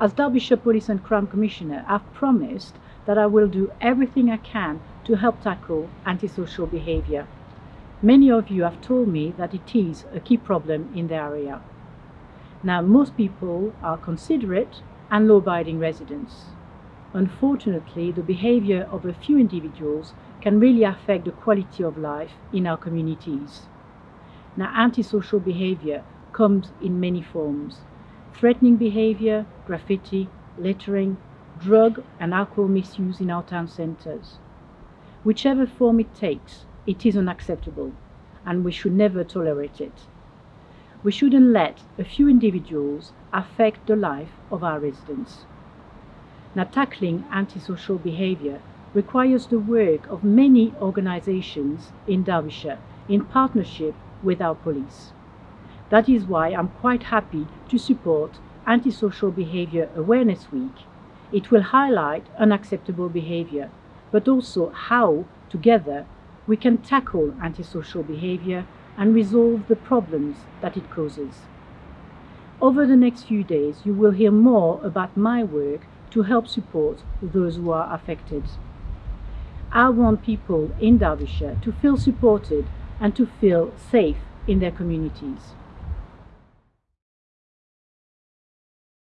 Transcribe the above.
As Derbyshire Police and Crime Commissioner, I've promised that I will do everything I can to help tackle antisocial behaviour. Many of you have told me that it is a key problem in the area. Now, most people are considerate and law-abiding residents. Unfortunately, the behavior of a few individuals can really affect the quality of life in our communities. Now, antisocial behavior comes in many forms. Threatening behavior, graffiti, littering, drug and alcohol misuse in our town centres. Whichever form it takes, it is unacceptable, and we should never tolerate it. We shouldn't let a few individuals affect the life of our residents. Now, tackling antisocial behaviour requires the work of many organisations in Derbyshire in partnership with our police. That is why I'm quite happy to support Antisocial Behaviour Awareness Week. It will highlight unacceptable behaviour, but also how, together, we can tackle antisocial behaviour and resolve the problems that it causes. Over the next few days, you will hear more about my work to help support those who are affected. I want people in Derbyshire to feel supported and to feel safe in their communities.